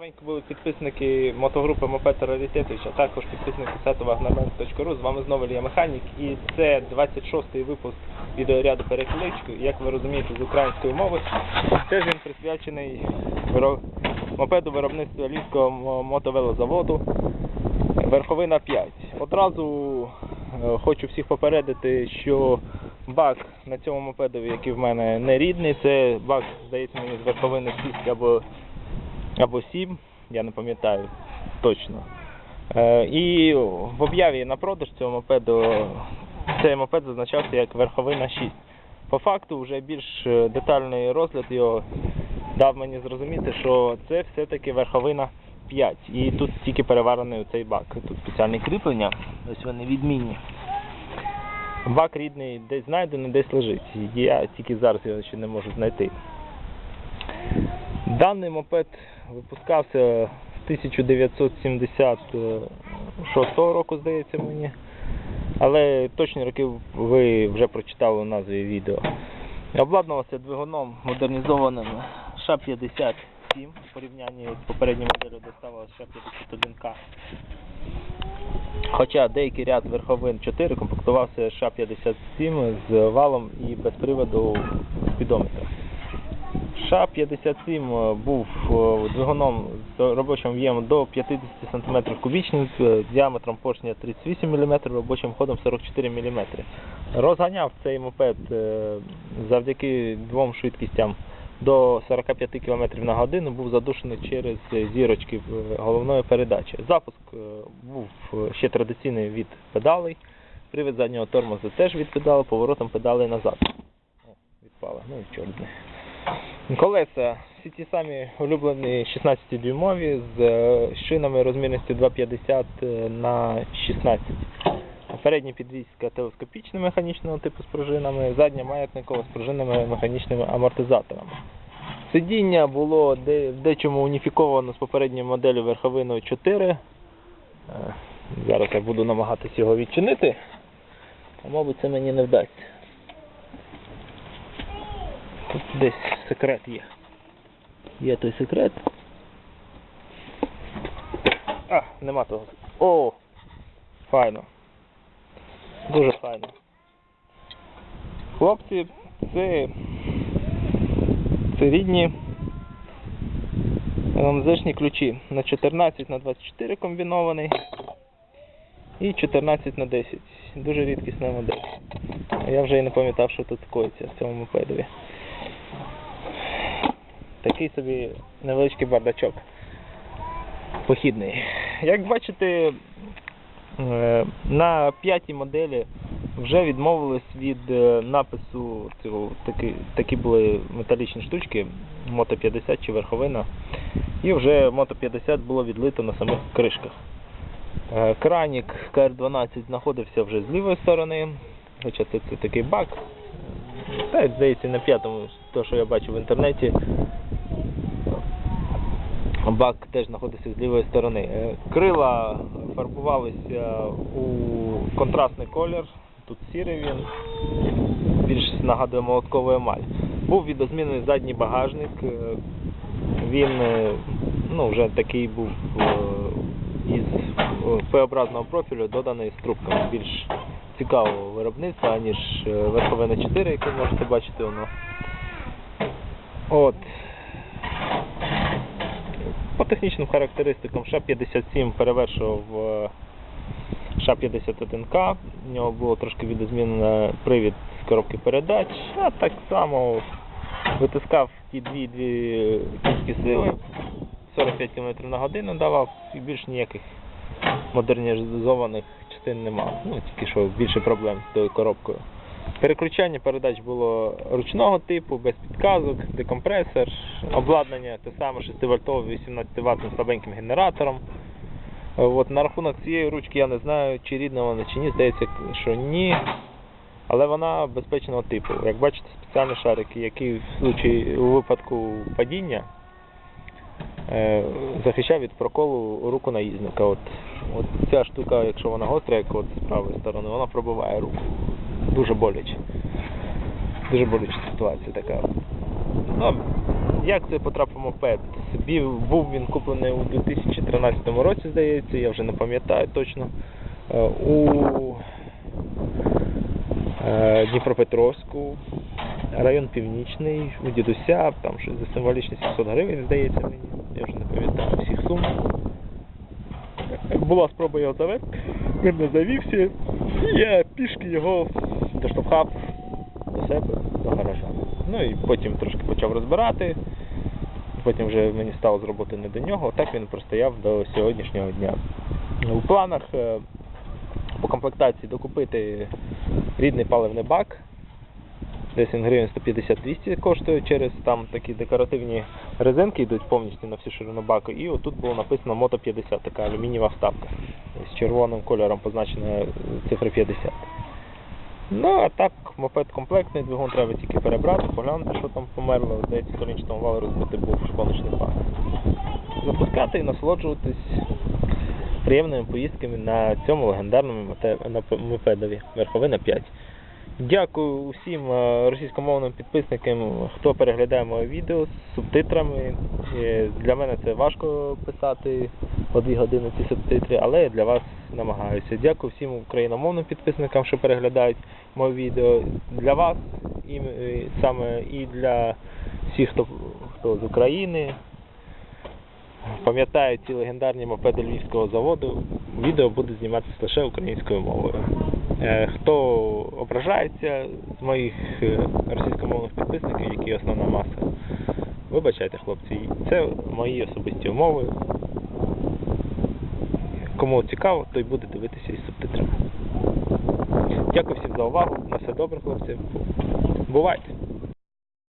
Здоровенько були підписники мотогрупи Мопед Раритетович, також підписники сайту wagnerman.ru. З вами знову Ілля Механік і це 26-й випуск відеоряду переклички. Як ви розумієте, з української мови. Теж він присвячений мопеду виробництва Львівського мотовелозаводу Верховина 5. Одразу е, хочу всіх попередити, що бак на цьому мопедові, який в мене не рідний, це бак, здається мені, з верховини 6 або або 7, я не пам'ятаю точно. Е, і в об'яві на продаж цього мопеду цей мопед зазначався як верховина 6. По факту, вже більш е, детальний розгляд його дав мені зрозуміти, що це все-таки верховина 5. І тут тільки переварений цей бак. Тут спеціальні кріплення, ось вони відмінні. Бак рідний десь знайдений, десь лежить. Я тільки зараз його ще не можу знайти. Даний мопед випускався з 1976 року, здається мені. Але точні роки ви вже прочитали у назві відео. Обладнувався двигуном модернізованим ША-57 в порівнянні з попередньою моделлю доставила ША-51К. Хоча деякий ряд верховин 4 комплектувався ША-57 з валом і без приводу спідометра. ША-57 був е, двигуном з робочим в'ємом до 50 см кубічних, діаметром поршня 38 мм, робочим ходом 44 мм. Розганяв цей мопед е, завдяки двом швидкістям до 45 км на годину, був задушений через зірочки е, головної передачі. Запуск е, був е, ще традиційний від педалей, привід заднього тормозу теж від педалей, поворотом педалей назад. О, ну і чорт. Колеса всі ті самі улюблені 16-дюймові з е, шинами розмірністю 2,50 на 16. Передня підвізка телескопічна механічного типу з пружинами, задня маятникова з пружинними механічними амортизаторами. Сидіння було в дечому уніфіковано з попередньою моделлю верховиною 4. Е, Зараз я буду намагатися його відчинити, а мабуть це мені не вдасться. Тут десь секрет є. Є той секрет. А, нема того. О! Файно. Дуже файно. Хлопці, це, це рідні ЛМЗшні ключі на 14 на 24 комбінований і 14 на 10. Дуже рідкісна модель. Я вже і не пам'ятав, що тут коїться в цьому мопедові. Такий собі невеличкий бардачок. Похідний. Як бачите, е, на п'ятій моделі вже відмовились від е, напису цього такі, такі були металічні штучки Мото 50 чи верховина. І вже Мото 50 було відлито на самих кришках. Е, Кранік КР-12 знаходився вже з лівої сторони, хоча це, це такий бак. Та, здається, на п'ятому, то, що я бачу в інтернеті, бак теж знаходиться з лівої сторони. Е, Крила фарбувалися у контрастний колір. Тут сірий він, більш нагадує молоткову емаль. Був відозмінений задній багажник. е, Він е, ну, вже такий був е, із е, П-образного профілю, доданий з трубками. Більш цікавого виробництва, ніж е, Верховина 4, яке можете бачити воно. От. По технічним характеристикам ША-57 перевершував е, ША-51К. У нього було трошки відозмінено привід з коробки передач, а так само витискав ті дві дві кінські сили, 45 км на годину давав і більш ніяких модернізованих частин нема. Ну, тільки що більше проблем з тою коробкою. Переключання передач було ручного типу, без підказок, декомпресор, обладнання те саме 6-вольтове 18 ваттним слабеньким генератором. От, на рахунок цієї ручки я не знаю, чи рідна вона, чи ні, здається, що ні. Але вона безпечного типу. Як бачите, спеціальні шарики, які в случаї у випадку падіння е, захищав від проколу руку наїзника. От, от ця штука, якщо вона гостра, як от з правої сторони, вона пробиває руку. Дуже боляче. Дуже болюча ситуація така. Ну, як це потрапив мопед? Собі був він куплений у 2013 році, здається, я вже не пам'ятаю точно. Е, У е, Дніпропетровську, район Північний, у дідуся, там щось за символічні 700 гривень, здається мені, я вже не пам'ятаю всіх сум. Була спроба його завести, він не завівся, я пішки його доштовхав до себе, до гаража. Ну і потім трошки почав розбирати. Потім вже мені стало з роботи не до нього. Так він простояв до сьогоднішнього дня. У планах е, по комплектації докупити рідний паливний бак. Десь він гривень 150-200 коштує через там такі декоративні резинки йдуть повністю на всю ширину баку. І отут було написано Мото 50, така алюмінієва вставка. З червоним кольором позначена цифра 50. Ну, а так, мопед комплектний, двигун треба тільки перебрати, поглянути, що там померло. Здається, сонячному вали розбити був шпоночний пар. Запускати і насолоджуватись приємними поїздками на цьому легендарному мопедові Верховина 5. Дякую усім е, російськомовним підписникам, хто переглядає моє відео з субтитрами. Е, Для мене це важко писати по дві години ці субтитри, але я для вас намагаюся. Дякую всім україномовним підписникам, що переглядають моє відео. Для вас і, е, саме і для всіх, хто, хто з України. Пам'ятаю ці легендарні мопеди Львівського заводу. Відео буде зніматися лише українською мовою. Е, Хто ображається з моїх е, російськомовних підписників, які основна маса, вибачайте, хлопці, це мої особисті умови. Кому цікаво, той буде дивитися із субтитрами. Дякую всім за увагу. На все добре, хлопці. Бувайте!